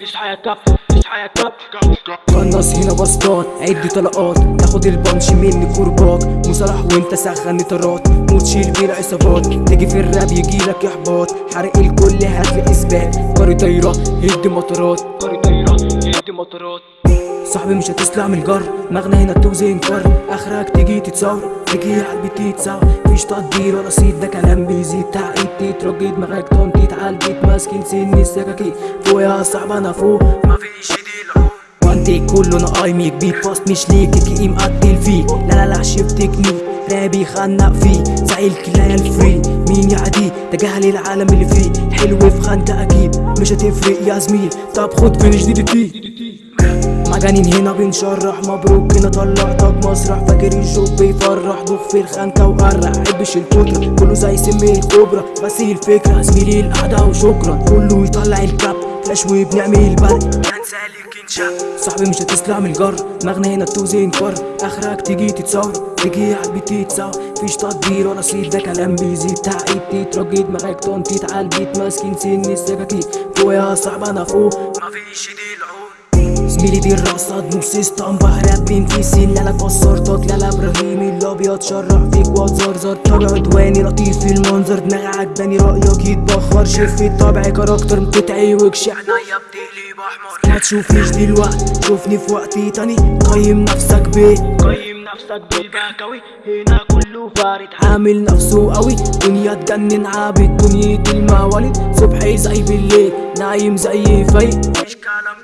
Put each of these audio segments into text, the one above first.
كابتن اصحى يا كابتن قناص هنا بسطات عد طلقات. تاخد البنش مني كرباك مصالح وانت سخن طرات. موت شيل بيه العصابات تيجي في الراب يجيلك إحباط. حرق الكل هاتلي إثبات. قاري طايرة هد مطارات قاري طايرة يدي مطارات صاحبي مش هتسلع من الجر. مغنى هنا توزن كر آخرك تيجي تتصور. تيجي على البيت تتساوى مفيش تقدير ولا صيد ده كلام بيزيد. تعقيد تترجي دماغك تنطيط على البيت ماسكين سن السكاكين فوق يا صاحبي أنا فوق. مفيش ايدي العود. وانتي كله أنا قايمك بيك باست مش ليك كي مقتل فيك لا لا لا شيف تكنيك رابي خنق فيه. زي الكلاية الفري مين يعدي؟ جهل العالم اللي فيه. حلو في خنقة أكيد. مش هتفرق يا زميل. طب خد فينش دي دي تي مجانين هنا بنشرح. مبروك هنا طلعتك مسرح. فاكر الشوك بيفرح. ضخ في الخنكة وقرع حبش الكترة كله زي سم الكوبرا. بس هي الفكرة. زميلي القعدة وشكرا. كله يطلع الكاب فلاش وبنعمل الكنشا صاحبي مش هتسلع من الجر. مغنى هنا توزن كر. آخرك تيجي تتصور. تيجي على البيت تتساوى فيش تقدير ولا صيد ده كلام بيزيد. تعقيد تترجي. دماغك تنطيط. على البيت ماسكين سن السكاكين. فوق يا صاحبي أنا فوق. مفيش العود زميلي دي الرقصة نص اسطمبة رابين في سين لا لا كسرتك لا لا إبراهيم الابيض شرح فيك واتزرزر طبع عدواني لطيف في المنظر دماغي عجباني رايك يتبخر شف الطبع كاركتر بتتعوج شعنايا بتقلب احمر ما تشوفنيش دلوقتي شوفني في وقت تاني قيم نفسك بيه قيم نفسك بالبكوي هنا كله فارد عامل نفسه قوي دنيا تجنن عابد دنيا الموالد صبحي زي بالليل نايم زي فايق مش كلام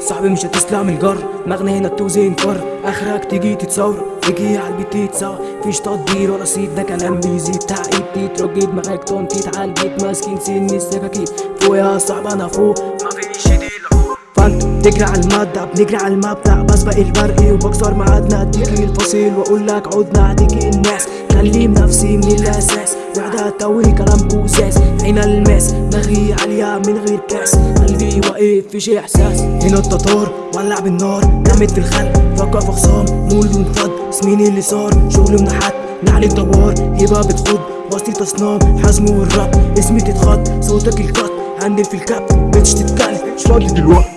صاحبي مش هتسلع من الجر مغنى هنا توزن كر آخرك تيجي تتصور. تيجي على البيت تتساوى فيش تقدير ولا صيد. ده كلام بيزيد تعقيد تترجي دماغك تنطيط على البيت. ماسكين سن. السكاكين فوق يا صاحبي أنا فوق. مفيش العود فانت تجري على المادة. بنجري على المبدأ. بسبق البرق وبكسر ميعادنا اديكي الفصيل وأقول لك عدنا. اديكي الناس. كلم نفسي من الاساس وعدها توي كلام كوساس عين الماس دماغي عالية من غير كاس. قلبي واقف في شي إحساس. هنا التتار ولع بالنار. رمت في الخلق فكر في خصام. مول وانفض اسمين اللي صار. شغل منحت نعلي الدوار هبة بتخض وسط تصنام. حزم والرب اسمي تتخض. صوتك الكت هندل في الكاب بتش تتكلم مش فاضي دلوقتي.